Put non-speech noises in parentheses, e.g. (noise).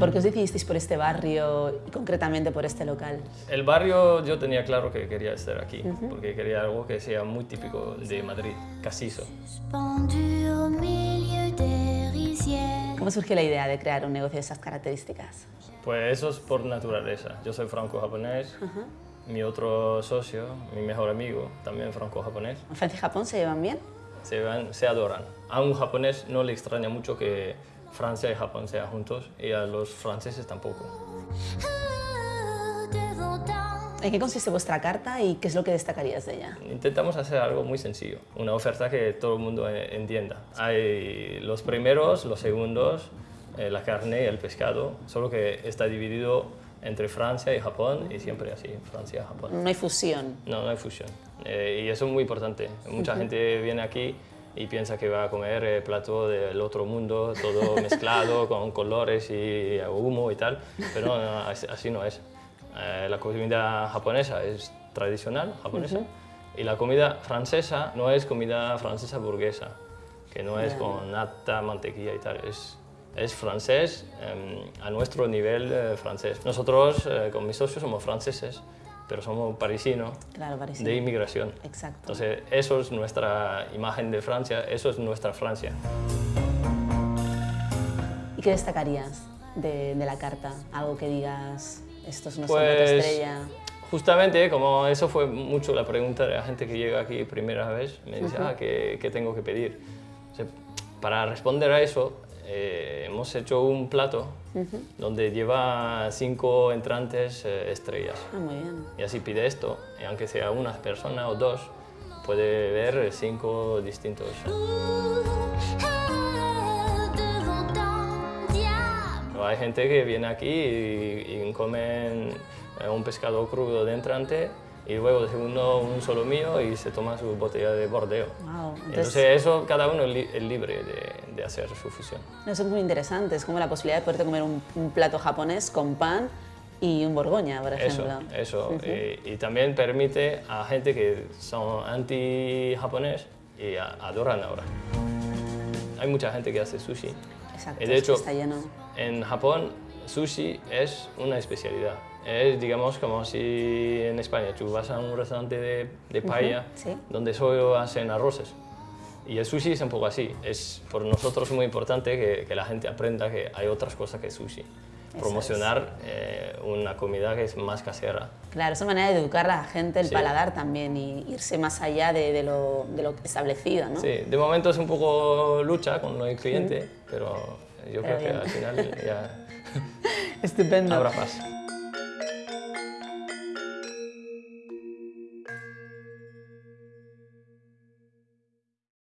¿Por qué os decidisteis por este barrio y concretamente por este local? El barrio yo tenía claro que quería estar aquí, porque quería algo que sea muy típico de Madrid, casizo. ¿Cómo surgió la idea de crear un negocio de esas características? Pues eso es por naturaleza. Yo soy franco-japonés, mi otro socio, mi mejor amigo, también franco-japonés. ¿Francia y Japón se llevan bien? Se, llevan, se adoran. A un japonés no le extraña mucho que Francia y Japón sean juntos y a los franceses tampoco. ¿En qué consiste vuestra carta y qué es lo que destacarías de ella? Intentamos hacer algo muy sencillo, una oferta que todo el mundo entienda. Hay los primeros, los segundos, eh, la carne y el pescado, solo que está dividido entre Francia y Japón y siempre así, Francia y Japón. No hay fusión. No, no hay fusión. Eh, y eso es muy importante. Mucha gente viene aquí y piensa que va a comer plato del otro mundo, todo (laughs) mezclado con colores y humo y tal, pero así no es. Eh, la comida japonesa es tradicional japonesa y la comida francesa no es comida francesa burguesa, que no es con nata, mantequilla y tal, es, es francés em, a nuestro nivel eh, francés. Nosotros eh, con mis socios somos franceses, pero somos parisinos de inmigración. Exacto. Entonces eso es nuestra imagen de Francia, eso es nuestra Francia. ¿Y qué destacarías de, de la carta? Algo que digas, esto es nuestro pues, estrella. Justamente, como eso fue mucho la pregunta de la gente que llega aquí primera vez, me dice, ah, ¿qué, ¿qué, tengo que pedir? para responder a eso, eh, hemos hecho un plato donde lleva cinco entrantes eh, estrellas. Ah, muy bien. Y así pide esto, y aunque sea una persona o dos, puede ver cinco distintos. Hay gente que viene aquí y, comen eh, un pescado crudo de entrante y luego de segundo un solo mío y se toma su botella de bordeo. entonces, eso cada uno es libre de, hacer su fusión. Eso es muy interesante, es como la posibilidad de poderte comer un, plato japonés con pan y un borgoña, por ejemplo. Eso, eso. y, también permite a gente que son anti-japonés y adoran ahora. Hay mucha gente que hace sushi. Exacto, y de hecho, está lleno en Japón, sushi es una especialidad. Es, digamos, como si en España tú vas a un restaurante de, de paella donde solo hacen arroces. Y el sushi es un poco así. Es por nosotros muy importante que, la gente aprenda que hay otras cosas que sushi. Promocionar eh, una comida que es más casera. Claro, es una manera de educar a la gente, el paladar también, y irse más allá de, lo, de, lo, establecido, ¿no? Sí, de momento es un poco lucha con el cliente, pero yo creo que al final ya (laughs) Estupendo. habrá paz.